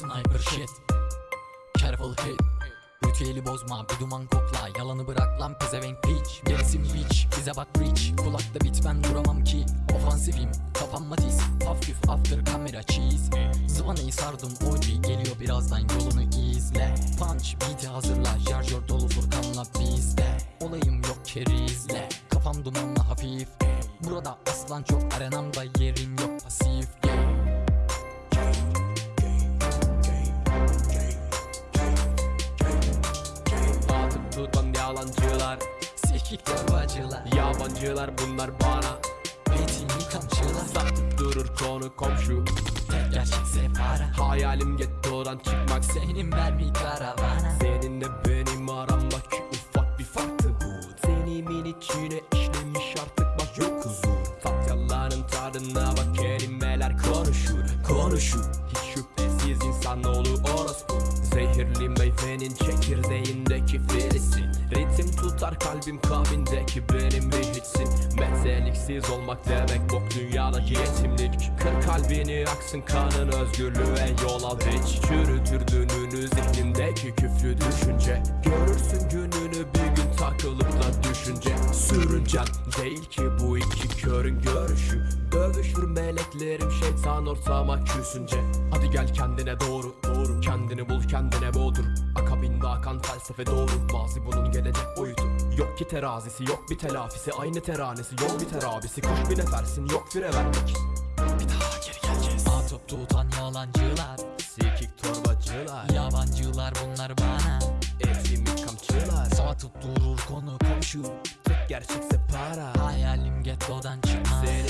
Sniper shit. Careful hit. Ritüeli bozma bir duman kokla. Yalanı bırak lan pezevenk piç. Gerisin bitch bize bak rich Kulakta bit ben duramam ki. Ofansifim kapanma tiz Hafif after kamera cheese. Zıvanayı sardım OG geliyor birazdan yolunu izle. Punch beat'i hazırla. Şarjör dolu Furkan'la bizde. Olayım yok kerizle Kafam dumanla hafif. Burada aslan çok arenamda yerin yok pasif. Atıp yalancılar Sikik torbacılar Yabancılar bunlar bana. Petini kamçılar. Satıp durur konu komşu. Tek gerçekse para Hayalim gettodan çıkmak Senin vermi karavana. Seninle benim aramdaki ufak bir farktı bu. Senimin içine işlemiş artık bak yok huzur. Tat yalanın tadına bak kelimeler konuşur Konuşur. Hiç şüphesiz insanoğlu orospu. Zehirli meyvenin çekirdeğindeki filisin Ritim tutar kalbim kalbindeki benim bir hiçsin Mezeliksiz olmak demek bok dünyadaki yetimlik. Kır kalbini aksın kanın özgürlüğe yol al. Hiç Çürütür dününü zihnindeki küflü düşünce değil ki bu iki körün görüşü. Dövüşür meleklerim şeytan ortama küsünce. Hadi gel kendine doğru doğru. Kendini bul kendine boğdur. Akabinde akan felsefe doğru. Mazi bunun gelecek boyutu. Yok ki terazisi yok bir telafisi. Aynı teranesi yol biter abisi Kuş bir nefersin yok fire vermek Bir daha geri geleceğiz. Atıp tutan yalancılar Sikik torbacılar. Yabancılar bunlar bana. Etimik kamçılar Satıp durur konu komşu gerçekse para. Hayalim gettodan çıkma Senin mermi karavana